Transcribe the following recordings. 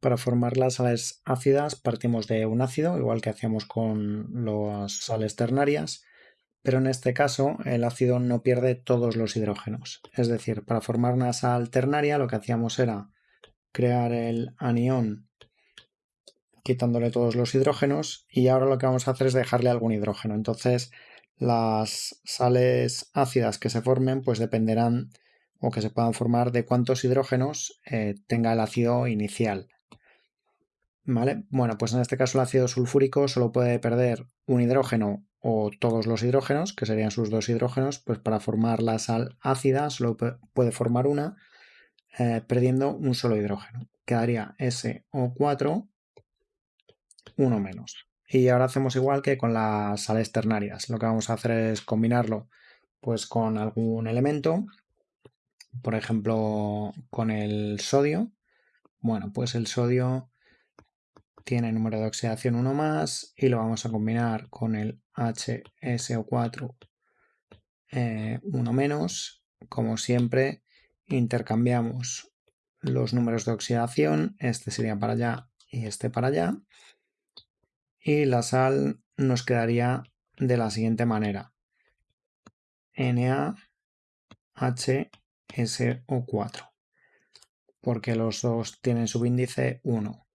Para formar las sales ácidas partimos de un ácido, igual que hacíamos con las sales ternarias, pero en este caso el ácido no pierde todos los hidrógenos. Es decir, para formar una sal ternaria lo que hacíamos era crear el anión quitándole todos los hidrógenos y ahora lo que vamos a hacer es dejarle algún hidrógeno. Entonces las sales ácidas que se formen pues dependerán o que se puedan formar de cuántos hidrógenos eh, tenga el ácido inicial. ¿Vale? Bueno, pues en este caso el ácido sulfúrico solo puede perder un hidrógeno o todos los hidrógenos, que serían sus dos hidrógenos, pues para formar la sal ácida solo puede formar una, eh, perdiendo un solo hidrógeno. Quedaría SO4, uno menos. Y ahora hacemos igual que con las sales ternarias. Lo que vamos a hacer es combinarlo pues con algún elemento, por ejemplo con el sodio. Bueno, pues el sodio tiene número de oxidación 1 más y lo vamos a combinar con el HSO4 eh, 1 menos. Como siempre, intercambiamos los números de oxidación, este sería para allá y este para allá. Y la sal nos quedaría de la siguiente manera. NaHSO4, porque los dos tienen subíndice 1.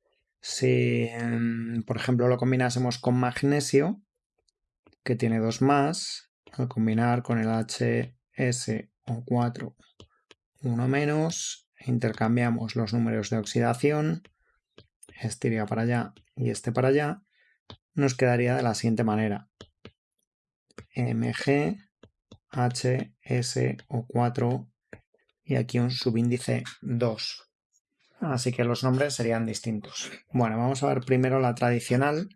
Si, em, por ejemplo, lo combinásemos con magnesio, que tiene dos más, al combinar con el HSO4 1 menos, intercambiamos los números de oxidación, este iría para allá y este para allá, nos quedaría de la siguiente manera. Mg, HSO4 y aquí un subíndice 2 así que los nombres serían distintos. Bueno, vamos a ver primero la tradicional.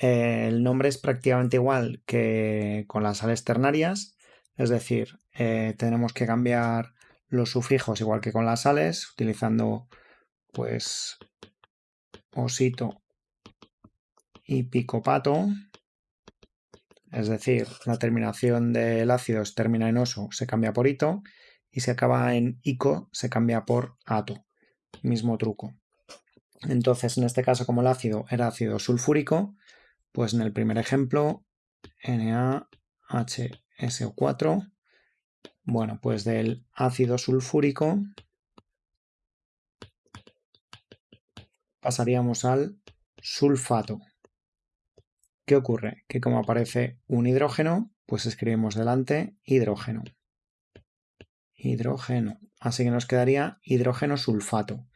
Eh, el nombre es prácticamente igual que con las sales ternarias, es decir, eh, tenemos que cambiar los sufijos igual que con las sales, utilizando pues osito y picopato, es decir, la terminación del ácido se termina en oso, se cambia por ito, y se acaba en ico, se cambia por ato mismo truco. Entonces, en este caso, como el ácido era ácido sulfúrico, pues en el primer ejemplo, NaHSO4, bueno, pues del ácido sulfúrico pasaríamos al sulfato. ¿Qué ocurre? Que como aparece un hidrógeno, pues escribimos delante hidrógeno. Hidrógeno. Así que nos quedaría hidrógeno sulfato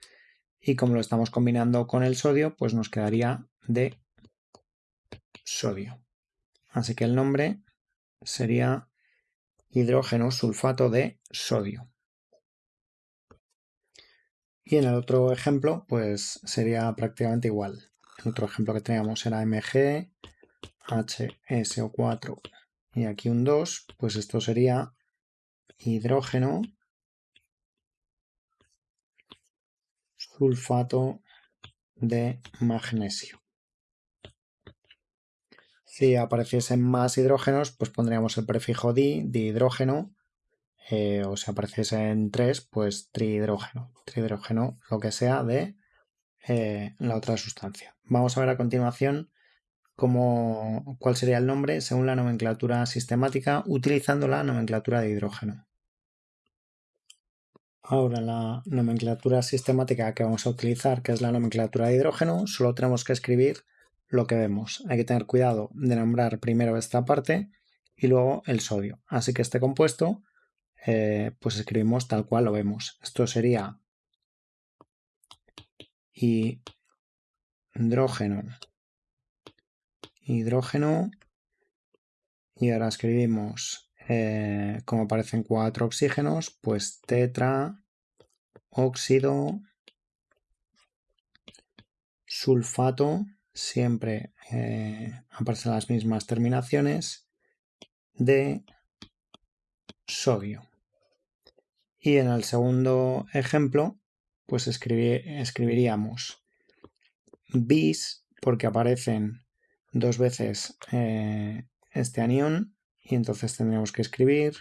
y como lo estamos combinando con el sodio, pues nos quedaría de sodio. Así que el nombre sería hidrógeno sulfato de sodio. Y en el otro ejemplo, pues sería prácticamente igual. El otro ejemplo que teníamos era Mg, HSO4 y aquí un 2, pues esto sería hidrógeno sulfato de magnesio. Si apareciesen más hidrógenos, pues pondríamos el prefijo di, dihidrógeno, eh, o si apareciesen tres, pues trihidrógeno. Trihidrógeno, lo que sea de eh, la otra sustancia. Vamos a ver a continuación cómo, cuál sería el nombre según la nomenclatura sistemática utilizando la nomenclatura de hidrógeno. Ahora la nomenclatura sistemática que vamos a utilizar, que es la nomenclatura de hidrógeno, solo tenemos que escribir lo que vemos. Hay que tener cuidado de nombrar primero esta parte y luego el sodio. Así que este compuesto, eh, pues escribimos tal cual lo vemos. Esto sería hidrógeno, hidrógeno, y ahora escribimos eh, como aparecen cuatro oxígenos, pues tetra, óxido, sulfato, siempre eh, aparecen las mismas terminaciones, de sodio. Y en el segundo ejemplo, pues escribiríamos bis, porque aparecen dos veces eh, este anión, y entonces tendremos que escribir,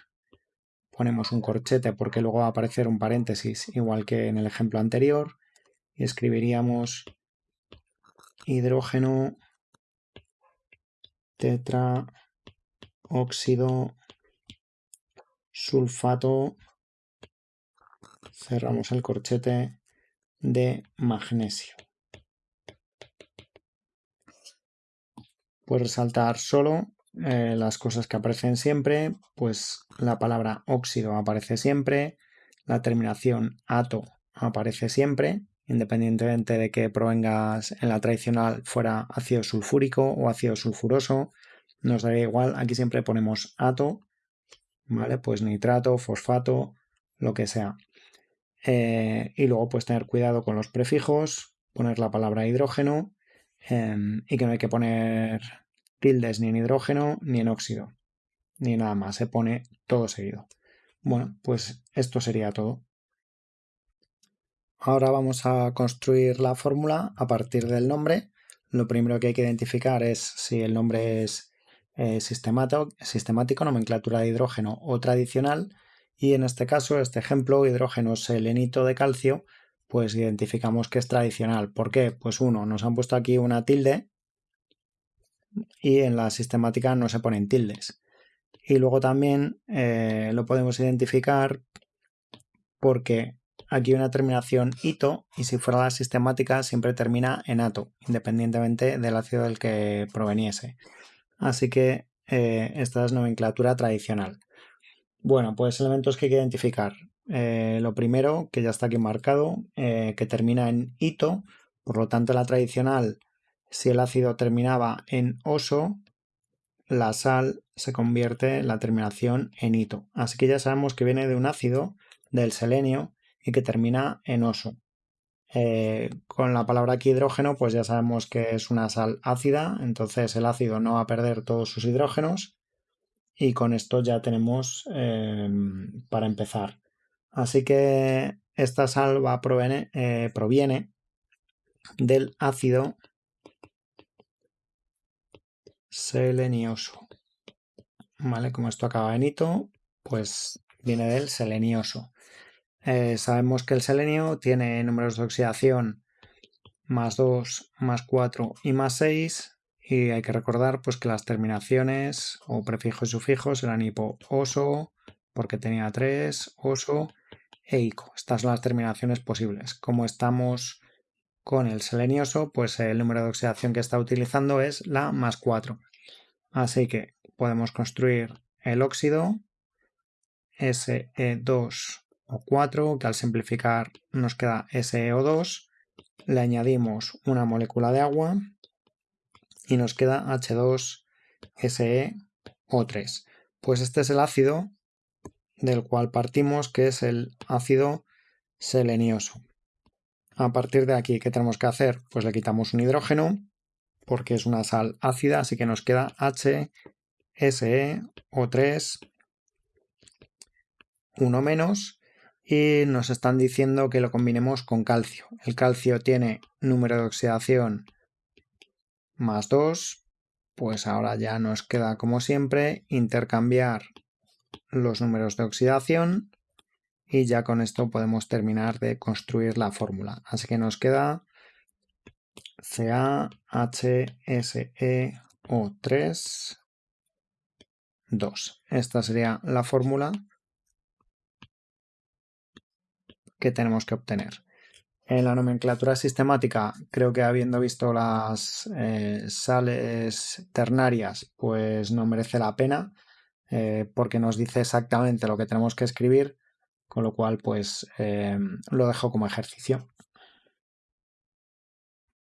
ponemos un corchete porque luego va a aparecer un paréntesis igual que en el ejemplo anterior y escribiríamos hidrógeno tetra óxido sulfato cerramos el corchete de magnesio. Pues resaltar solo eh, las cosas que aparecen siempre, pues la palabra óxido aparece siempre, la terminación ato aparece siempre, independientemente de que provengas en la tradicional fuera ácido sulfúrico o ácido sulfuroso, nos daría igual, aquí siempre ponemos ato, ¿vale? Pues nitrato, fosfato, lo que sea. Eh, y luego pues tener cuidado con los prefijos, poner la palabra hidrógeno em, y que no hay que poner tildes ni en hidrógeno ni en óxido, ni nada más, se pone todo seguido. Bueno, pues esto sería todo. Ahora vamos a construir la fórmula a partir del nombre. Lo primero que hay que identificar es si el nombre es eh, sistemático, sistemático, nomenclatura de hidrógeno o tradicional y en este caso, este ejemplo, hidrógeno selenito de calcio, pues identificamos que es tradicional. ¿Por qué? Pues uno, nos han puesto aquí una tilde y en la sistemática no se ponen tildes. Y luego también eh, lo podemos identificar porque aquí hay una terminación ito y si fuera la sistemática siempre termina en ato, independientemente del ácido del que proveniese. Así que eh, esta es nomenclatura tradicional. Bueno, pues elementos que hay que identificar. Eh, lo primero, que ya está aquí marcado, que termina en ito, por lo tanto la tradicional, si el ácido terminaba en oso, la sal se convierte en la terminación en ito. Así que ya sabemos que viene de un ácido, del selenio, y que termina en oso. Eh, con la palabra aquí hidrógeno, pues ya sabemos que es una sal ácida, entonces el ácido no va a perder todos sus hidrógenos y con esto ya tenemos em, para empezar. Así que esta proviene, eh, proviene del ácido selenioso. ¿Vale? Como esto acaba en hito, pues viene del selenioso. Eh, sabemos que el selenio tiene números de oxidación más 2, más 4 y más 6 y hay que recordar pues que las terminaciones o prefijos y sufijos eran hipo oso, porque tenía 3, oso e ico. Estas son las terminaciones posibles. Como estamos con el selenioso, pues el número de oxidación que está utilizando es la más 4. Así que podemos construir el óxido SE2 o 4, que al simplificar nos queda SeO2. Le añadimos una molécula de agua y nos queda H2SeO3. Pues este es el ácido del cual partimos, que es el ácido selenioso. A partir de aquí, ¿qué tenemos que hacer? Pues le quitamos un hidrógeno, porque es una sal ácida, así que nos queda HSeO3, uno menos, y nos están diciendo que lo combinemos con calcio. El calcio tiene número de oxidación más 2, pues ahora ya nos queda como siempre intercambiar los números de oxidación y ya con esto podemos terminar de construir la fórmula. Así que nos queda CaHSeO3 2. Esta sería la fórmula que tenemos que obtener. En la nomenclatura sistemática, creo que habiendo visto las eh, sales ternarias, pues no merece la pena, eh, porque nos dice exactamente lo que tenemos que escribir, con lo cual, pues eh, lo dejo como ejercicio.